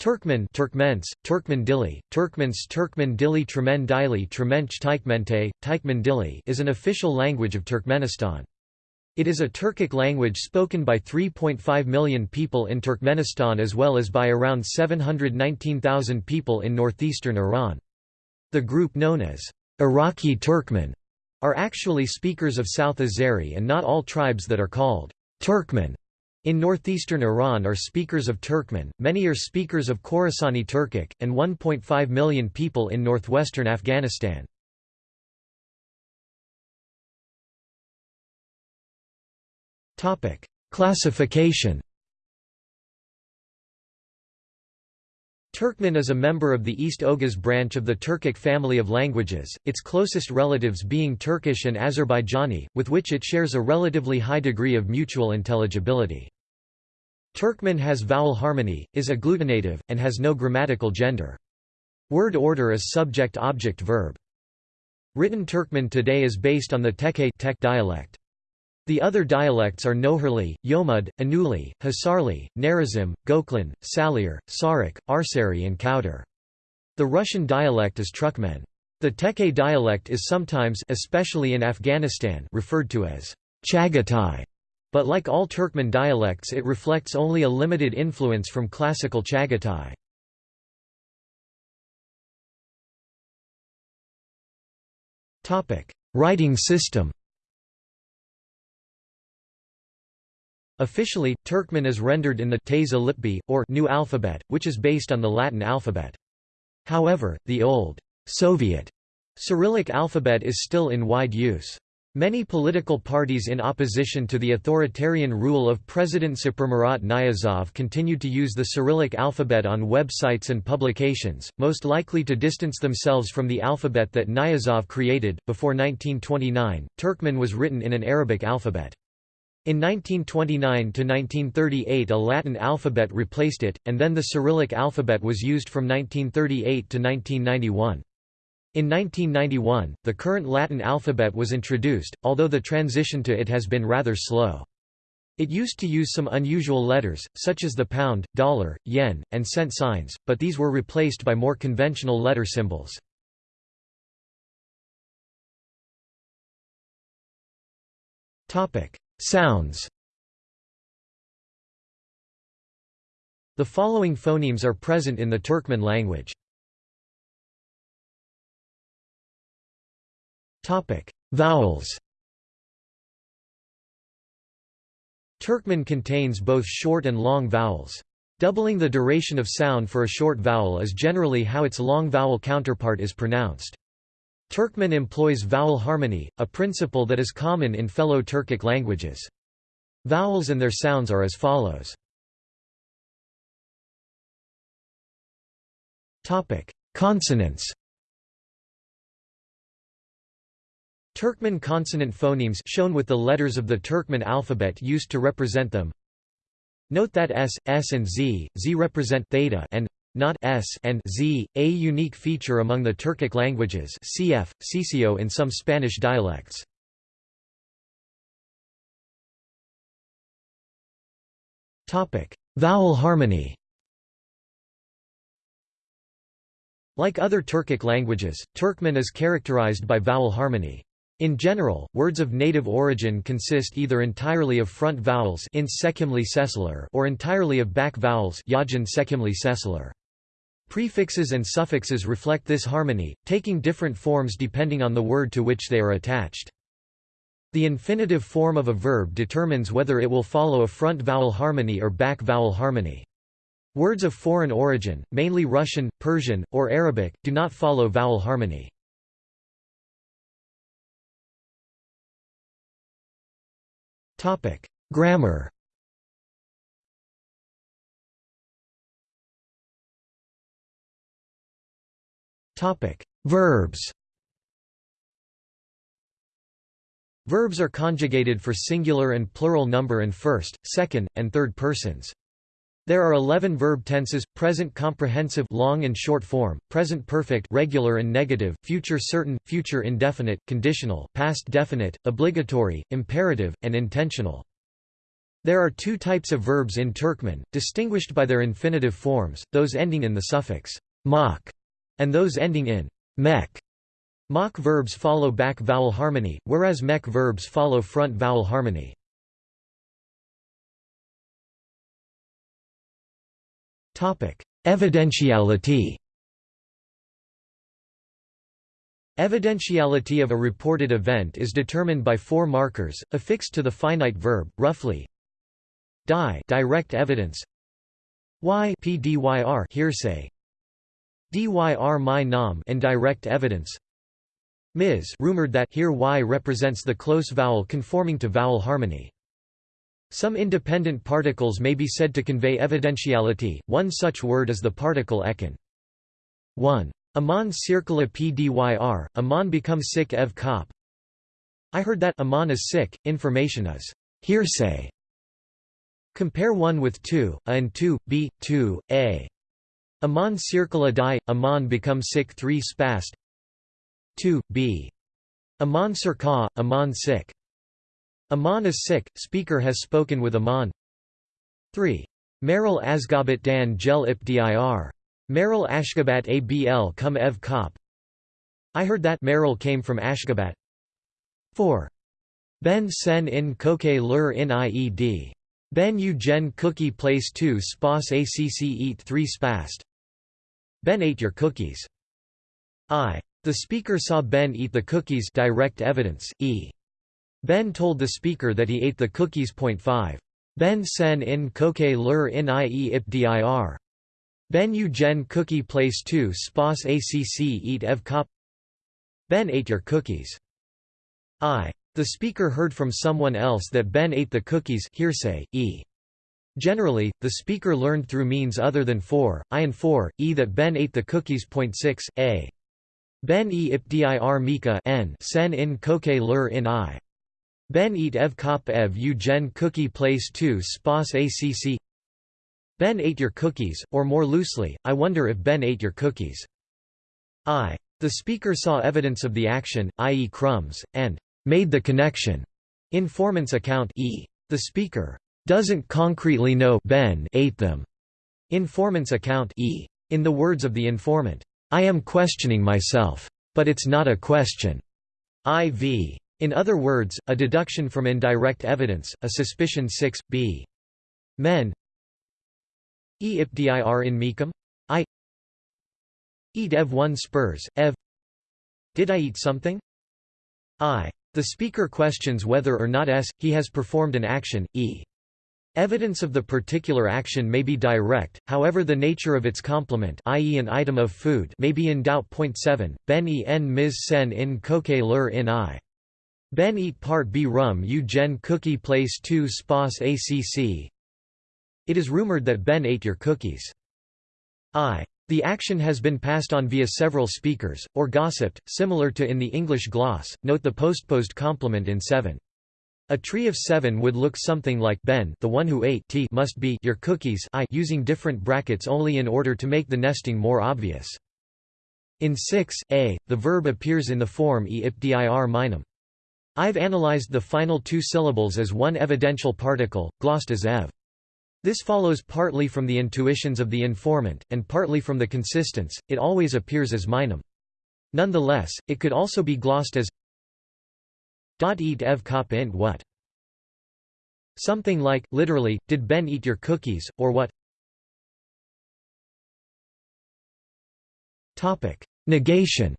Turkmen Turkmens, Turkmen Dili, Turkmens Turkmen Dili Tremen Dili Tremench Tykmente, Tykmen Dili is an official language of Turkmenistan. It is a Turkic language spoken by 3.5 million people in Turkmenistan as well as by around 719,000 people in northeastern Iran. The group known as Iraqi Turkmen are actually speakers of South Azeri and not all tribes that are called Turkmen in northeastern Iran are speakers of Turkmen, many are speakers of Khorasani Turkic, and 1.5 million people in northwestern Afghanistan. Classification Turkmen is a member of the East Oghuz branch of the Turkic family of languages, its closest relatives being Turkish and Azerbaijani, with which it shares a relatively high degree of mutual intelligibility. Turkmen has vowel harmony, is agglutinative, and has no grammatical gender. Word order is subject-object-verb. Written Turkmen today is based on the Tekke dialect. The other dialects are Nohurli, Yomud, Anuli, Hasarli, Narizim, Goklan, Salir, Sarik, Arsari and Kauder. The Russian dialect is Turkmen. The Tekke dialect is sometimes especially in Afghanistan referred to as Chagatai, but like all Turkmen dialects it reflects only a limited influence from classical Chagatai. Writing system Officially, Turkmen is rendered in the Teyze Lipbi, or New Alphabet, which is based on the Latin alphabet. However, the old Soviet Cyrillic alphabet is still in wide use. Many political parties in opposition to the authoritarian rule of President Saparmurat Niyazov continued to use the Cyrillic alphabet on websites and publications, most likely to distance themselves from the alphabet that Niyazov created. Before 1929, Turkmen was written in an Arabic alphabet. In 1929–1938 a Latin alphabet replaced it, and then the Cyrillic alphabet was used from 1938 to 1991. In 1991, the current Latin alphabet was introduced, although the transition to it has been rather slow. It used to use some unusual letters, such as the pound, dollar, yen, and cent signs, but these were replaced by more conventional letter symbols. Topic: Sounds The following phonemes are present in the Turkmen language. Vowels Turkmen contains both short and long vowels. Doubling the duration of sound for a short vowel is generally how its long vowel counterpart is pronounced. Turkmen employs vowel harmony, a principle that is common in fellow Turkic languages. Vowels and their sounds are as follows. Consonants Turkmen consonant phonemes shown with the letters of the Turkmen alphabet used to represent them. Note that s, s and z, z represent theta and not s and z, a unique feature among the Turkic languages cf. ceceo in some Spanish dialects. Vowel harmony Like other Turkic languages, Turkmen is characterized by vowel harmony. In general, words of native origin consist either entirely of front vowels or entirely of back vowels Prefixes and suffixes reflect this harmony, taking different forms depending on the word to which they are attached. The infinitive form of a verb determines whether it will follow a front vowel harmony or back vowel harmony. Words of foreign origin, mainly Russian, Persian, or Arabic, do not follow vowel harmony. Grammar Verbs Verbs are conjugated for singular and plural number and first, second, and third persons. There are 11 verb tenses: present comprehensive long and short form, present perfect regular and negative, future certain, future indefinite, conditional, past definite, obligatory, imperative, and intentional. There are two types of verbs in Turkmen, distinguished by their infinitive forms, those ending in the suffix mak and those ending in mek. Mak verbs follow back vowel harmony, whereas mek verbs follow front vowel harmony. Evidentiality Evidentiality of a reported event is determined by four markers, affixed to the finite verb, roughly di direct evidence y pdyr hearsay dyr my nam indirect evidence Ms rumored that here y represents the close vowel conforming to vowel harmony. Some independent particles may be said to convey evidentiality, one such word is the particle ekin. 1. Aman circula pdyr, Aman becomes sick ev cop. I heard that Aman is sick, information is hearsay. Compare 1 with 2, a and 2, b, 2, a. Aman circula die, Aman becomes sick 3 spast 2, b. Aman Sirka, Aman sick. Aman is sick, speaker has spoken with Aman 3. Meryl Asgabat Dan Gel Ip Dir. Meryl Ashgabat Abl Cum Ev Kop. I heard that Meryl came from Ashgabat 4. Ben Sen in Koke Lur in Ied. Ben U Gen Cookie Place 2 Spas Acc Eat 3 Spast. Ben ate your cookies. I. The speaker saw Ben eat the cookies direct evidence, e. Ben told the speaker that he ate the cookies. Point 5. Ben sen in koke lur in ie ip dir. Ben u gen cookie place 2 spas acc eat ev kop Ben ate your cookies. I. The speaker heard from someone else that Ben ate the cookies hearsay, e. Generally, the speaker learned through means other than 4, I and 4, e that Ben ate the cookies. Point 6, a. Ben e ipdir mika n sen in koke lur in i. Ben eat ev kop ev u gen cookie place 2 spas acc Ben ate your cookies, or more loosely, I wonder if Ben ate your cookies. I. The speaker saw evidence of the action, i.e. crumbs, and made the connection. Informant's account e. The speaker doesn't concretely know Ben ate them. Informant's account e. In the words of the informant, I am questioning myself. But it's not a question. IV. In other words, a deduction from indirect evidence, a suspicion 6, b. Men E ipdir in mecum? I Eat ev 1 spurs, ev Did I eat something? I. The speaker questions whether or not s, he has performed an action, e. Evidence of the particular action may be direct, however the nature of its complement i.e. an item of food may be in doubt. Point 7, ben e en mis sen in koke lur in i. Ben eat part b rum u gen cookie place 2 spas acc. It is rumored that Ben ate your cookies. I. The action has been passed on via several speakers, or gossiped, similar to in the English gloss, note the postposed complement in 7. A tree of seven would look something like Ben the one who ate t must be your cookies I using different brackets only in order to make the nesting more obvious. In 6, a, the verb appears in the form e ip dir minum. I've analyzed the final two syllables as one evidential particle, glossed as ev. This follows partly from the intuitions of the informant, and partly from the consistence, it always appears as minum. Nonetheless, it could also be glossed as Eat ev kop int what? Something like, literally, did Ben eat your cookies, or what? Negation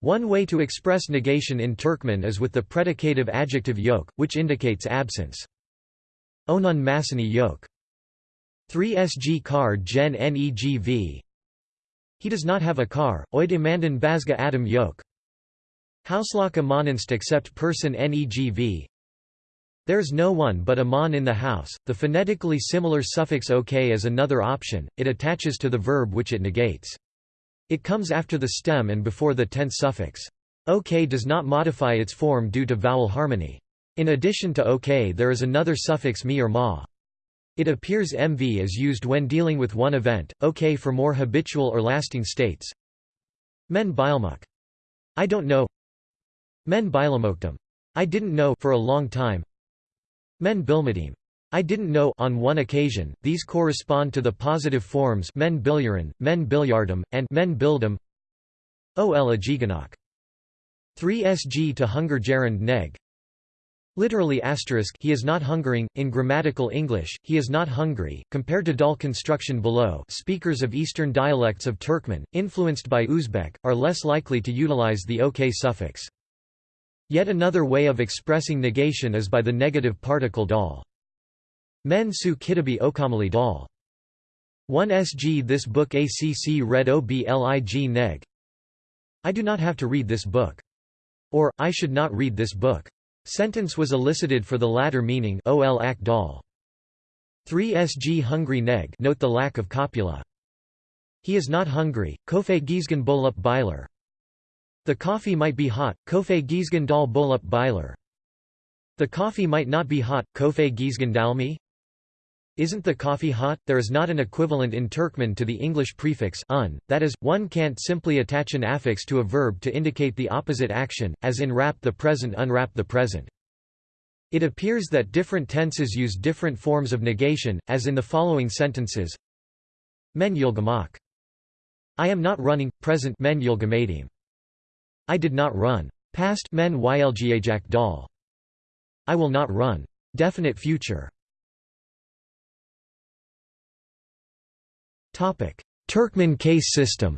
One way to express negation in Turkmen is with the predicative adjective yok, which indicates absence. Onun masani yok. 3 sg car gen negv He does not have a car, oy demandan bazga adam yok. Hauslaka monanst except person negv There's no one but a mon in the house. The phonetically similar suffix ok is another option, it attaches to the verb which it negates. It comes after the stem and before the tense suffix. ok does not modify its form due to vowel harmony. In addition to ok there is another suffix mi or ma. It appears mv is used when dealing with one event, ok for more habitual or lasting states. Men bilmuk. I don't know Men bilamoktum. I didn't know for a long time. Men bilmadim. I didn't know on one occasion. These correspond to the positive forms men bilyaran, men bilyardum, and men bildum. Ol ajiganok. 3 sg to hunger gerund neg. Literally asterisk he is not hungering, in grammatical English, he is not hungry. Compared to dal construction below speakers of eastern dialects of Turkmen, influenced by Uzbek, are less likely to utilize the ok suffix. Yet another way of expressing negation is by the negative particle dal. Men su kitabi okamali dal. 1 sg This book acc read oblig neg. I do not have to read this book. Or, I should not read this book. Sentence was elicited for the latter meaning ol ak dal. 3 sg hungry neg note the lack of copula. He is not hungry, kofe gizgan bolup biler. The coffee might be hot, kofe gizgan dal bolup biler. The coffee might not be hot, kofe gizgan dalmi? Isn't the coffee hot? There is not an equivalent in Turkmen to the English prefix un, that is, one can't simply attach an affix to a verb to indicate the opposite action, as in wrap the present unwrap the present. It appears that different tenses use different forms of negation, as in the following sentences. Men yulgamak. I am not running, present men yulgamadim. I did not run. Past men ylgjajak dal. I will not run. Definite future. Turkmen case system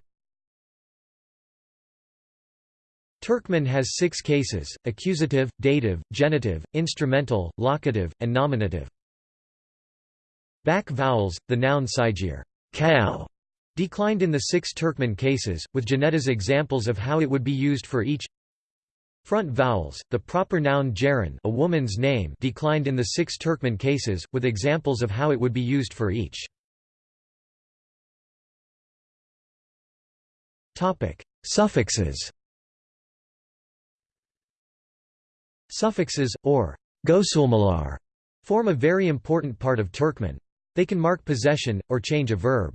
Turkmen has six cases, accusative, dative, genitive, instrumental, locative, and nominative. Back vowels, the noun sigir cow, declined in the six Turkmen cases, with Janeta's examples of how it would be used for each Front vowels, the proper noun Jaran a woman's name declined in the six Turkmen cases, with examples of how it would be used for each. Suffixes Suffixes, or gosulmalar, form a very important part of Turkmen. They can mark possession, or change a verb.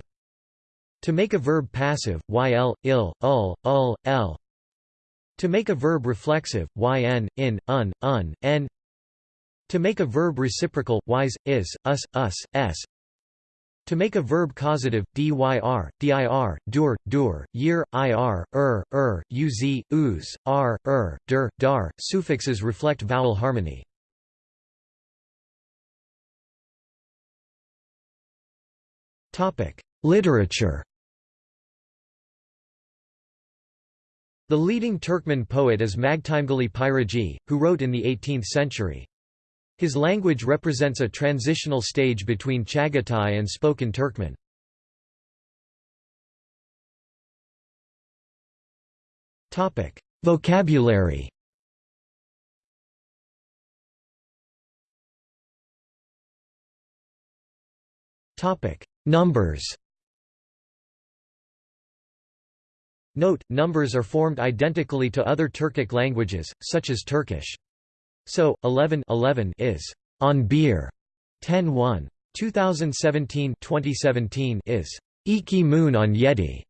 To make a verb passive, yl, il, ul, ul, l. To make a verb reflexive, yn, in, un, un, n. To make a verb reciprocal, ys, is, us, us, s. To make a verb causative, dyr, dir, dur, dur, year, ir, er, er, uz, uz, r, er, der, dar, suffixes reflect vowel harmony. Literature The leading Turkmen poet is Magtymguly Pyragy, who wrote in the 18th century. His language represents a transitional stage between Chagatai and spoken Turkmen. Vocabulary Numbers Note, numbers are formed identically to other Turkic languages, such as Turkish. So, 11, 11 is on beer. 10 1. 2017 2017 is Iki Moon on Yeti.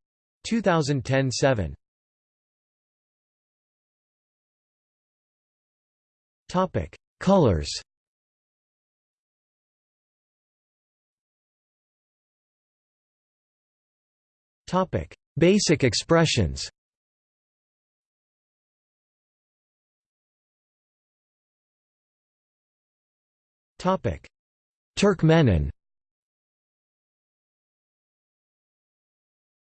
2010 7. Topic: Colors. Topic: Basic expressions. Turkmenin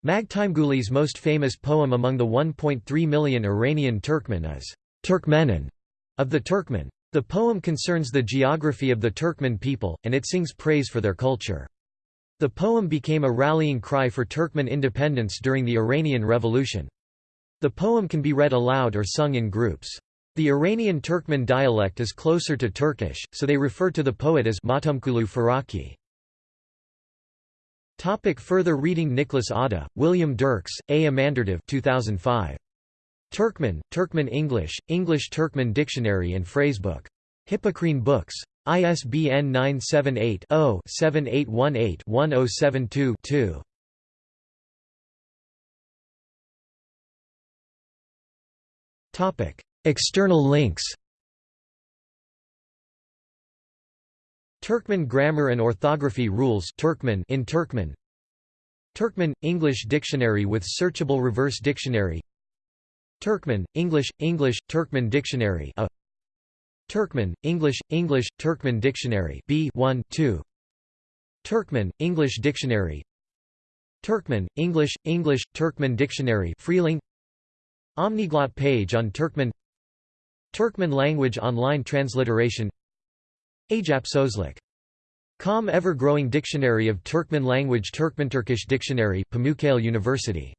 Magtymguly's most famous poem among the 1.3 million Iranian Turkmen is Turkmenin of the Turkmen. The poem concerns the geography of the Turkmen people, and it sings praise for their culture. The poem became a rallying cry for Turkmen independence during the Iranian Revolution. The poem can be read aloud or sung in groups. The Iranian Turkmen dialect is closer to Turkish, so they refer to the poet as Matumkulu Faraki. Topic further reading Nicholas Awde, William Dirks, A. Amandurdyev 2005. Turkmen, Turkmen English, English Turkmen Dictionary and Phrasebook. Hippocrene Books. ISBN 978-0-7818-1072-2. Topic: External links. Turkmen grammar and orthography rules Turkmen in Turkmen Turkmen English dictionary with searchable reverse dictionary Turkmen English English Turkmen dictionary a Turkmen – English – English – Turkmen Dictionary B 1 2 Turkmen – English Dictionary. Turkmen – English – English – Turkmen Dictionary Freelang. Omniglot page on Turkmen. Turkmen language online transliteration. Ajapsözlük. Com ever-growing dictionary of Turkmen language Turkmen Turkish dictionary Pamukkale University